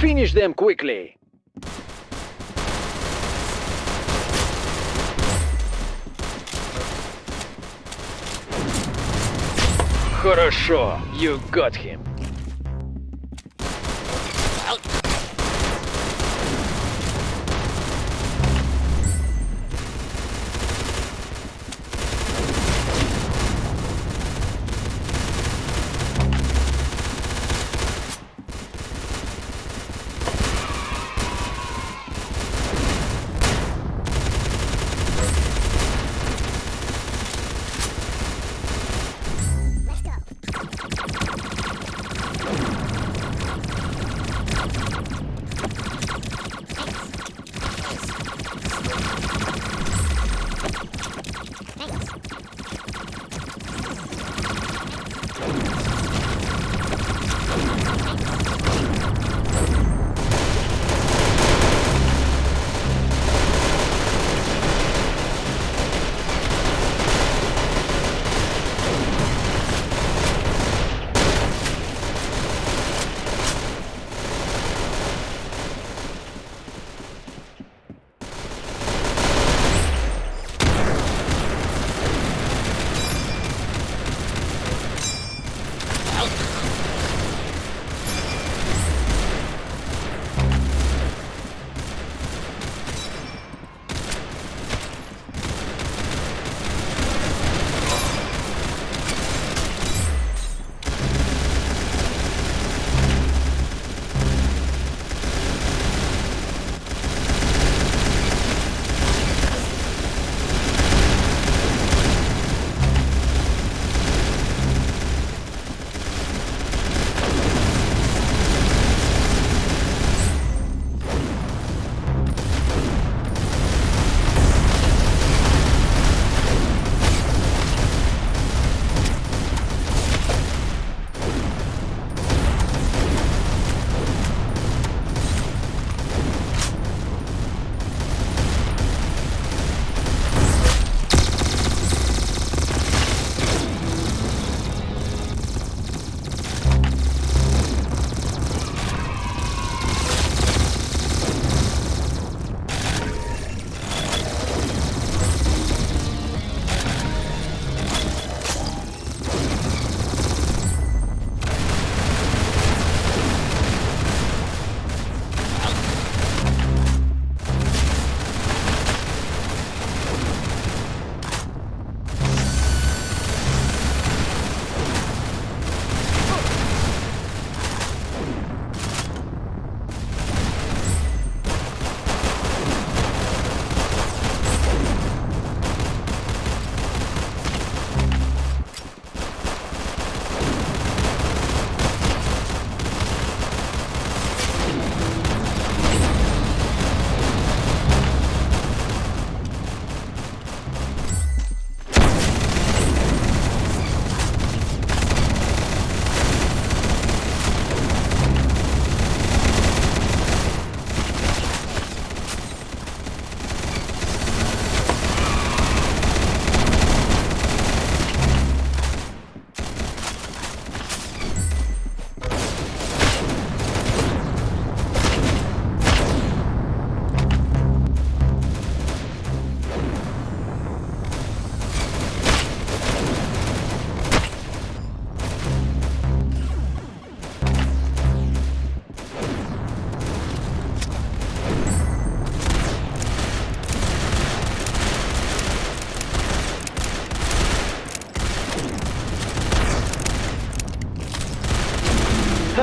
Finish them quickly. Хорошо, you got him.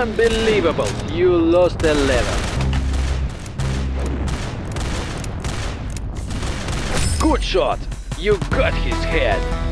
Unbelievable! You lost a level. Good shot! You got his head!